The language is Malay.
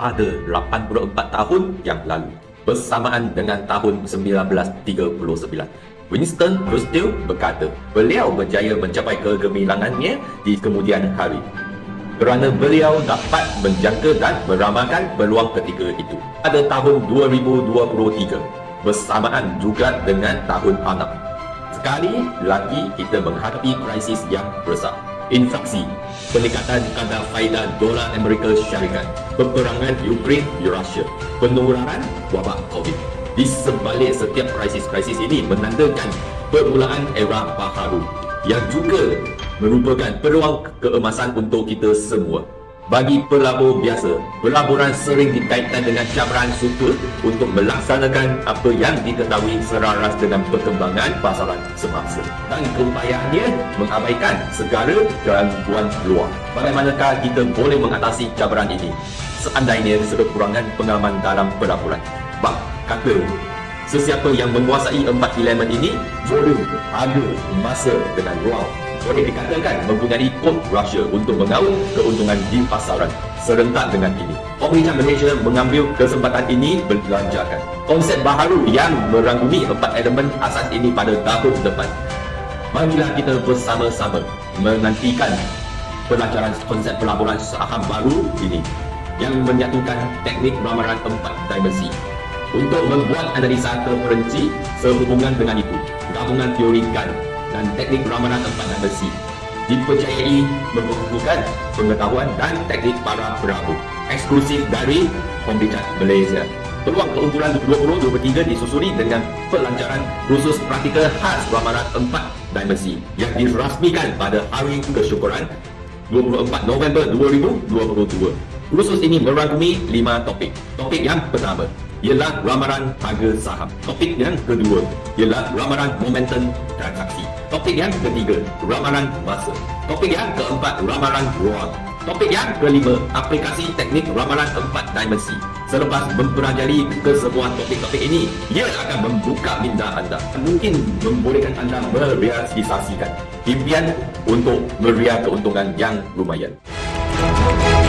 pada 84 tahun yang lalu bersamaan dengan tahun 1939. Winston Churchill berkata, beliau berjaya mencapai kegemilangannya di kemudian hari kerana beliau dapat menjangka dan meramalkan peluang ketika itu. Pada tahun 2023, bersamaan juga dengan tahun anak. Sekali lagi kita menghadapi krisis yang besar. Inflasi, peningkatan kadar faedah dolar Amerika Syarikat, peperangan Ukraine-Rusia, penularan wabak COVID di sebalik setiap krisis-krisis ini menandakan permulaan era baharu yang juga merupakan peluang keemasan untuk kita semua. Bagi pelabur biasa, pelaburan sering dikaitkan dengan cabaran suka untuk melaksanakan apa yang diketahui selaras dengan perkembangan pasaran semasa dan keupayaannya mengabaikan segala gangguan luar. Bagaimanakah kita boleh mengatasi cabaran ini? Seandainya sekekurangan pengalaman dalam pelaburan. Bak, kata sesiapa yang menguasai empat elemen ini boleh ada masa dengan ruang boleh dikatakan mempunyai kod Rusia untuk mengaut keuntungan di pasaran serentak dengan ini. Pemerintah Malaysia mengambil kesempatan ini belanjakan konsep baharu yang merangkumi empat elemen asas ini pada tahun depan. Marilah kita bersama-sama menantikan pelajaran konsep pelaburan saham baru ini yang menyatukan teknik ramalan empat dimensi untuk membuat analisa terperinci sehubungan dengan itu. Gabungan teori GAN dan teknik ramalan tempat dan besi dipercayai membukukan pengetahuan dan teknik para perahu eksklusif dari Pembicat Malaysia. Peluang keunggulan 2023 disusuri dengan pelancaran khusus praktikal khas ramalan empat dimensi yang dirasmikan pada Hari Kesyukuran 24 November 2022. Khusus ini merangkumi lima topik. Topik yang pertama, ialah ramalan harga saham. Topik yang kedua ialah ramalan momentum transaksi. Topik yang ketiga, ramalan masa. Topik yang keempat, ramalan ruang. Topik yang kelima, aplikasi teknik ramalan empat dimensi. Selepas mempelajari ke semua topik-topik ini, ia akan membuka minda anda. Mungkin membolehkan anda merealisasikan impian untuk meriah keuntungan yang lumayan. Thank you.